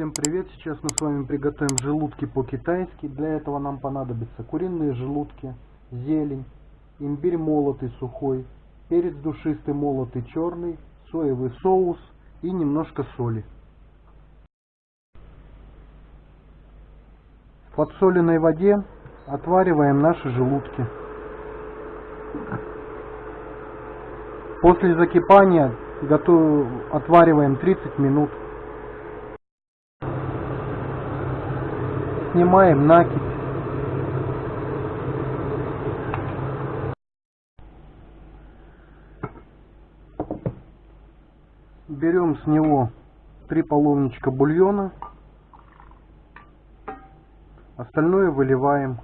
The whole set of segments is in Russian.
Всем привет! Сейчас мы с вами приготовим желудки по-китайски. Для этого нам понадобятся куриные желудки, зелень, имбирь молотый сухой, перец душистый молотый черный, соевый соус и немножко соли. В подсоленной воде отвариваем наши желудки. После закипания готов... отвариваем 30 минут. Снимаем накипь. Берем с него три половничка бульона. Остальное выливаем.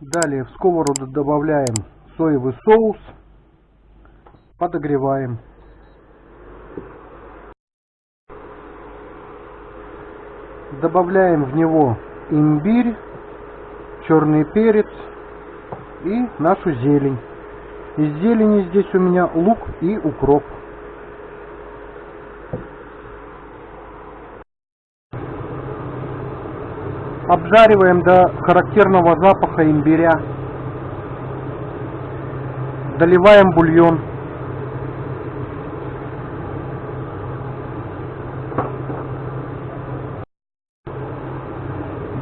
Далее в сковороду добавляем соевый соус, подогреваем. Добавляем в него имбирь, черный перец и нашу зелень. Из зелени здесь у меня лук и укроп. Обжариваем до характерного запаха имбиря. Доливаем бульон.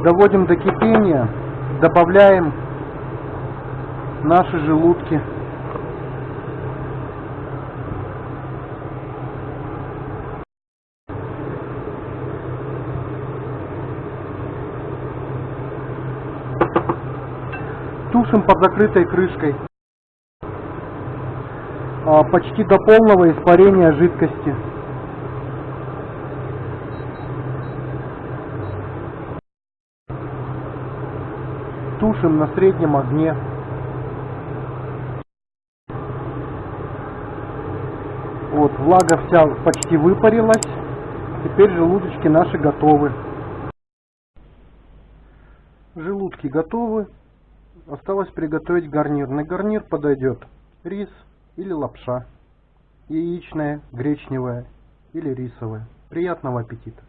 Доводим до кипения. Добавляем наши желудки. Тушим под закрытой крышкой. А, почти до полного испарения жидкости. Тушим на среднем огне. Вот, влага вся почти выпарилась. Теперь желудочки наши готовы. Желудки готовы. Осталось приготовить гарнир. На гарнир подойдет рис или лапша, яичная, гречневая или рисовая. Приятного аппетита!